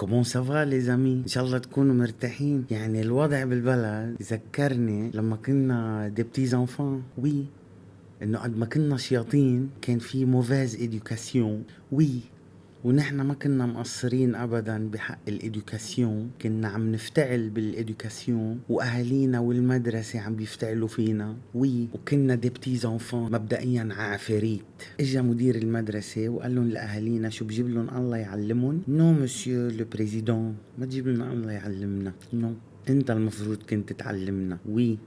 comment ça va les amis ان شاء الله تكونوا مرتاحين. يعني الوضع بالبلد ذكرني لما كنا des petits enfants oui إنه قد ما كنا شياطين كان في mauvaise éducation oui ونحن ما كنا مقصرين ابدا بحق ال éducation. كنا عم نفتعل بال éducation وأهالينا والمدرسة عم بيفتعلوا فينا. oui وكنا des petits مبدئيا عفاريت إجا مدير المدرسة وقال لهم لأهالينا شو بجيب لهم الله يعلمهم؟ non monsieur le président ما تجيب لنا الله يعلمنا. non انت المفروض كنت تعلمنا. oui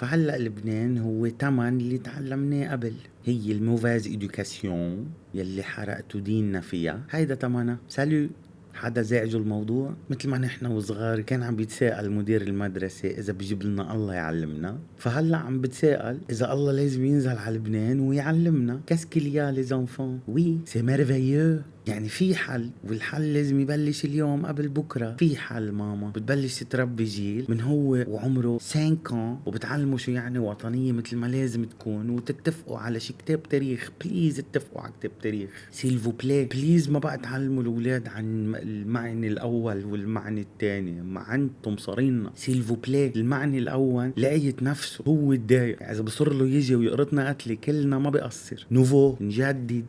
فهلأ لبنان هو تمن اللي تعلمناه قبل. هي ال mauvaise éducation يلي حرقتوا ديننا فيها. هيدا تمنها. سالو حدا زعجوا الموضوع؟ مثل ما نحن وصغار كان عم بيتساءل مدير المدرسة إذا بجيب لنا الله يعلمنا. فهلأ عم بتساءل إذا الله لازم ينزل على لبنان ويعلمنا. qu'est-ce qu'il y a les enfants oui c'est merveilleux يعني في حل والحل لازم يبلش اليوم قبل بكرة. في حل ماما بتبلش تربي جيل من هو وعمره 5 وبتعلمه شو يعني وطنية مثل ما لازم تكون وتتفقوا على شي كتاب تاريخ. please اتفقوا على كتاب تاريخ. s'il vous plaît please ما بقى تعلموا الأولاد عن المعني الأول والمعني الثاني ما أنتم صارينا سيلفو بلاي المعني الأول لقيت نفسه هو الدايق إذا بصر له يجي ويقرطنا قتلة كلنا ما بيقصر نوفو نجدد.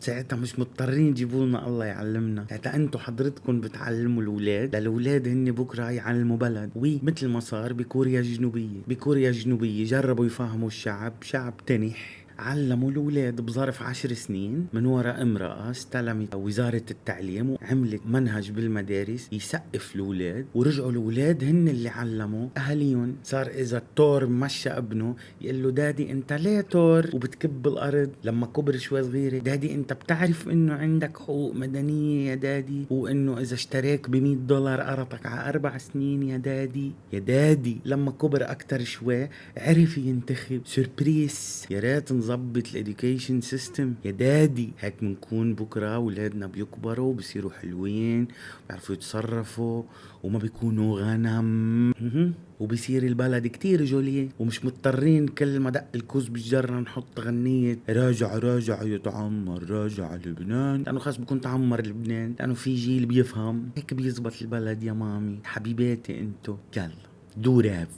ساعتها مش مضطرين يجيبوا لنا الله يعلمنا. ساعتها أنتم حضرتكم بتعلموا الأولاد. للاولاد هن بكرة يعلموا بلد وي مثل ما صار بكوريا الجنوبية. بكوريا الجنوبية جربوا يفهموا الشعب شعب تنح علموا الأولاد بظرف عشر سنين من وراء امرأة استلمت وزارة التعليم وعملت منهج بالمدارس يسقف الأولاد ورجعوا الأولاد هن اللي علموا. اهاليهم صار إذا التور مشى ابنه يقول له دادي أنت ليه تور وبتكب الأرض. لما كبر شوي صغيره daddy أنت بتعرف إنه عندك حقوق مدنية يا daddy؟ وإنه إذا اشتراك ب 100 دولار قرطك على أربع سنين يا daddy؟ يا daddy. لما كبر أكثر شوي عرف ينتخب. surprise يا ريت نظبط ال education system. يا daddy هيك بنكون بكرة اولادنا بيكبروا بصيروا حلوين بيعرفوا يتصرفوا وما بيكونوا غنم. وبصير البلد كتير جولية ومش مضطرين كل ما دق الكوز بالجرة نحط غنية. راجع راجع يتعمر راجع لبنان. لأنه خلص بكون تعمر لبنان لأنه في جيل بيفهم. هيك بيزبط البلد يا مامي. حبيباتي أنتو يلا دو راف